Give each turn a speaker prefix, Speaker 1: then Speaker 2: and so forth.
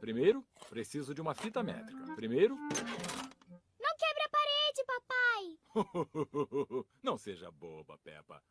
Speaker 1: Primeiro, preciso de uma fita métrica. Primeiro...
Speaker 2: Não quebre a parede, papai!
Speaker 1: Não seja boba, Peppa.